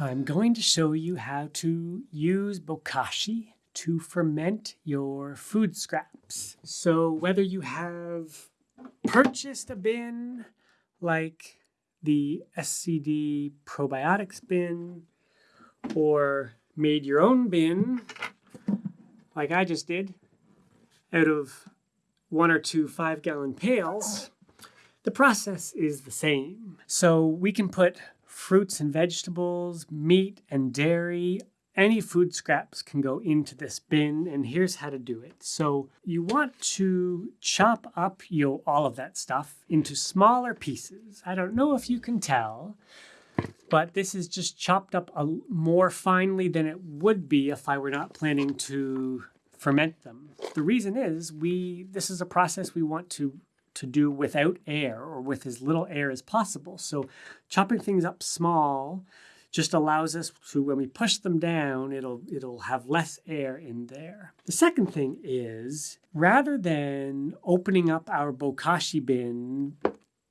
I'm going to show you how to use bokashi to ferment your food scraps. So whether you have purchased a bin like the SCD probiotics bin or made your own bin like I just did out of one or two five gallon pails, the process is the same. So we can put fruits and vegetables, meat and dairy, any food scraps can go into this bin and here's how to do it. So you want to chop up you all of that stuff into smaller pieces. I don't know if you can tell, but this is just chopped up a, more finely than it would be if I were not planning to ferment them. The reason is we this is a process we want to to do without air or with as little air as possible. So chopping things up small just allows us to, when we push them down, it'll, it'll have less air in there. The second thing is, rather than opening up our bokashi bin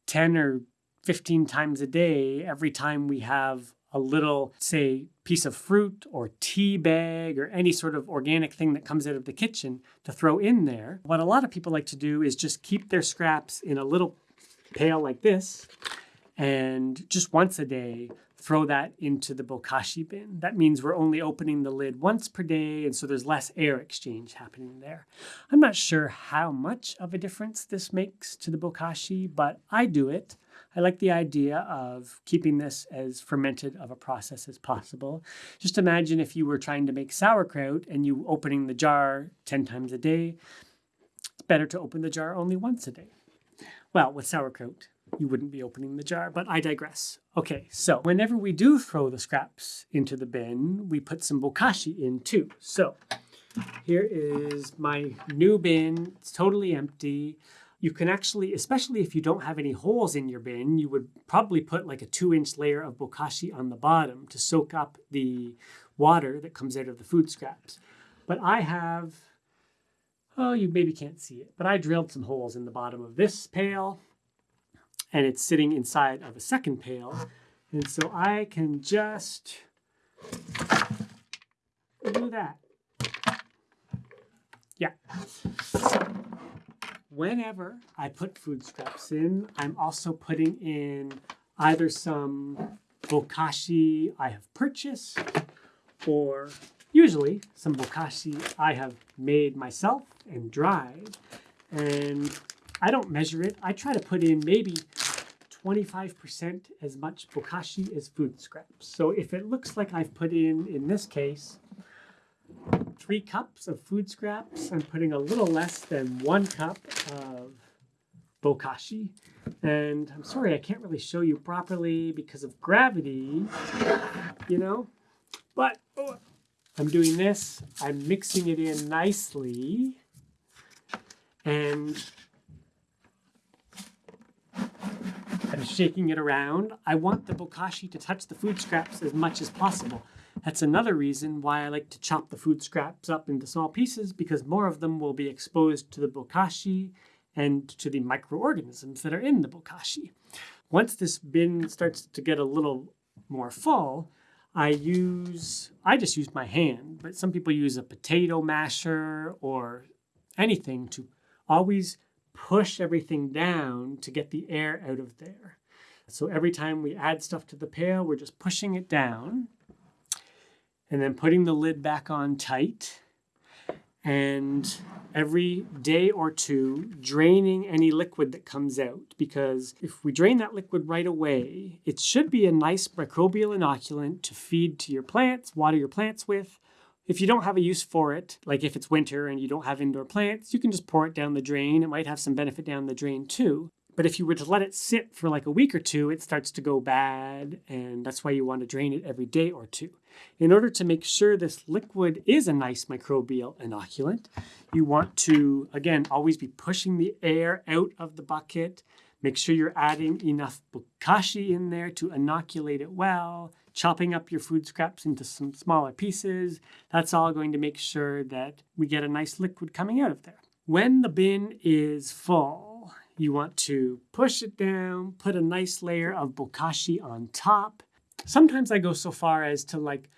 10 or 15 times a day, every time we have a little, say, piece of fruit or tea bag or any sort of organic thing that comes out of the kitchen to throw in there. What a lot of people like to do is just keep their scraps in a little pail like this and just once a day throw that into the bokashi bin. That means we're only opening the lid once per day, and so there's less air exchange happening there. I'm not sure how much of a difference this makes to the bokashi, but I do it. I like the idea of keeping this as fermented of a process as possible. Just imagine if you were trying to make sauerkraut and you opening the jar 10 times a day. It's better to open the jar only once a day. Well, with sauerkraut, you wouldn't be opening the jar, but I digress. Okay, so whenever we do throw the scraps into the bin, we put some bokashi in too. So here is my new bin. It's totally empty. You can actually, especially if you don't have any holes in your bin, you would probably put like a two inch layer of bokashi on the bottom to soak up the water that comes out of the food scraps. But I have, oh, you maybe can't see it, but I drilled some holes in the bottom of this pail and it's sitting inside of a second pail. And so I can just do that. Yeah. Whenever I put food scraps in, I'm also putting in either some bokashi I have purchased or usually some bokashi I have made myself and dried. And I don't measure it. I try to put in maybe 25% as much bokashi as food scraps. So if it looks like I've put in, in this case, three cups of food scraps, I'm putting a little less than one cup of bokashi. And I'm sorry, I can't really show you properly because of gravity, you know, but oh, I'm doing this. I'm mixing it in nicely. And I'm shaking it around. I want the bokashi to touch the food scraps as much as possible. That's another reason why I like to chop the food scraps up into small pieces because more of them will be exposed to the bokashi and to the microorganisms that are in the bokashi. Once this bin starts to get a little more full, I use, I just use my hand, but some people use a potato masher or anything to always push everything down to get the air out of there. So every time we add stuff to the pail, we're just pushing it down and then putting the lid back on tight. And every day or two, draining any liquid that comes out. Because if we drain that liquid right away, it should be a nice microbial inoculant to feed to your plants, water your plants with, if you don't have a use for it, like if it's winter and you don't have indoor plants, you can just pour it down the drain. It might have some benefit down the drain too. But if you were to let it sit for like a week or two, it starts to go bad, and that's why you want to drain it every day or two. In order to make sure this liquid is a nice microbial inoculant, you want to, again, always be pushing the air out of the bucket. Make sure you're adding enough bokashi in there to inoculate it well chopping up your food scraps into some smaller pieces. That's all going to make sure that we get a nice liquid coming out of there. When the bin is full, you want to push it down, put a nice layer of bokashi on top, Sometimes I go so far as to like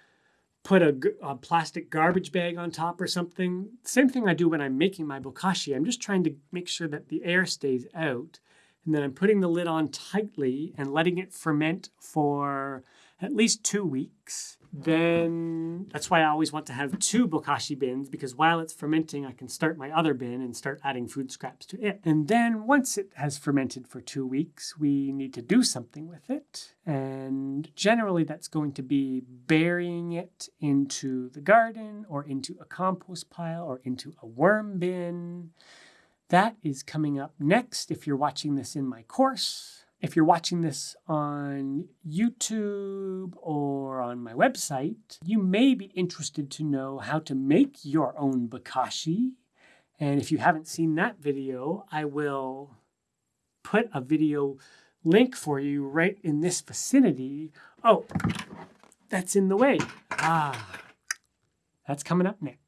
put a, a, plastic garbage bag on top or something. Same thing I do when I'm making my bokashi. I'm just trying to make sure that the air stays out. And then I'm putting the lid on tightly and letting it ferment for at least two weeks then that's why I always want to have two bokashi bins because while it's fermenting, I can start my other bin and start adding food scraps to it. And then once it has fermented for two weeks, we need to do something with it. And generally, that's going to be burying it into the garden or into a compost pile or into a worm bin. That is coming up next if you're watching this in my course. If you're watching this on YouTube or on my website, you may be interested to know how to make your own bokashi. And if you haven't seen that video, I will put a video link for you right in this vicinity. Oh, that's in the way. Ah, that's coming up next.